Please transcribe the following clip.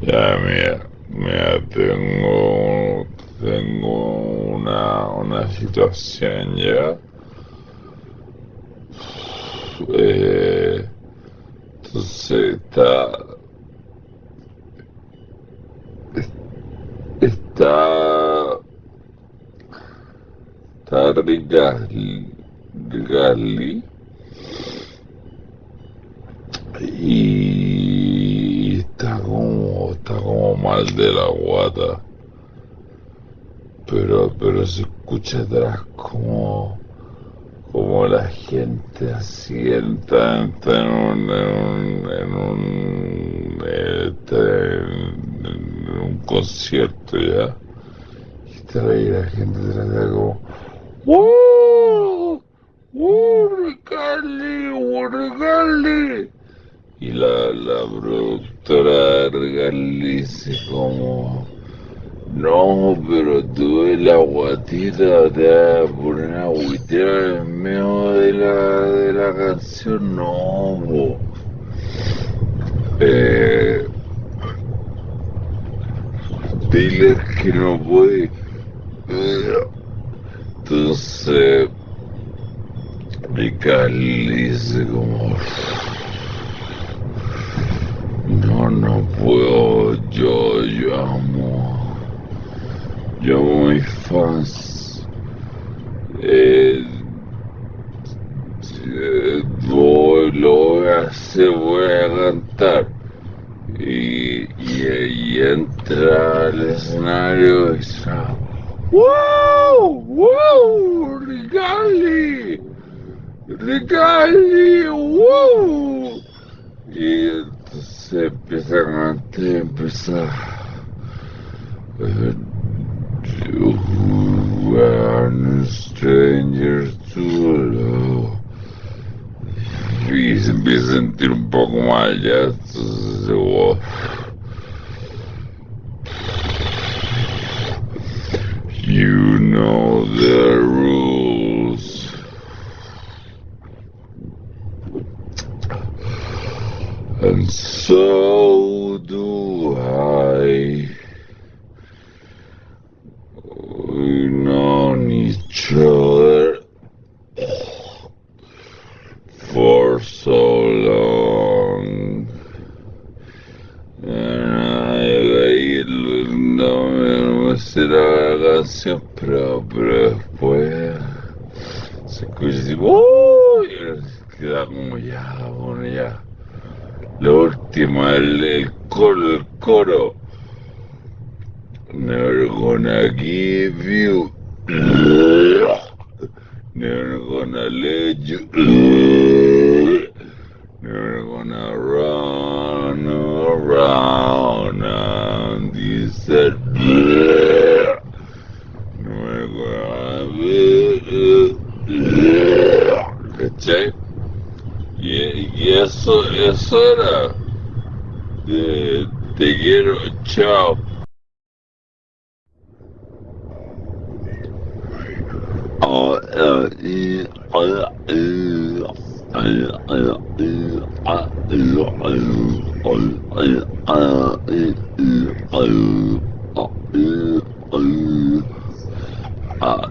Ya, mira, mira, tengo, tengo una, una situación ya. Eh, entonces está, está, está Rigali, Rigali y está como, está como mal de la guata. Pero, pero se escucha atrás como, como la gente asienta en un, en un, en un, en, un concierto ya. Y está ahí la gente atrás como, ¡Wow! ¡Wow, Ricardi! ¡Wow! Y la, la productora Ricardi dice como... No, pero tuve la guatita, a poner a agüitear en medio de la, de la canción, no, po. Eh, diles que no puede. Entonces, Ricardi dice como... No, puedo, yo, yo amo yo mis fans. Eh, eh, voy, lo hacer, voy a cantar. Y, y, entra al escenario y dice, ¡Wow! ¡Wow! ¡Rigali! ¡Rigali! ¡Wow! Y entonces empieza a cantar, empieza... Eh, who are strangers to love. Y se un entonces. You know the rules. And so do I. We've known each other for so long. And I, no me será la canción, pero, pero después se escucha así, ¡Uy! queda como ya, bueno, ya. La última, el, el coro, el coro. Never gonna give you. Never gonna let you. Never gonna run around and said. Never gonna be. ¿Cachai? Y, y eso, eso era. De, te quiero, chao. Uh,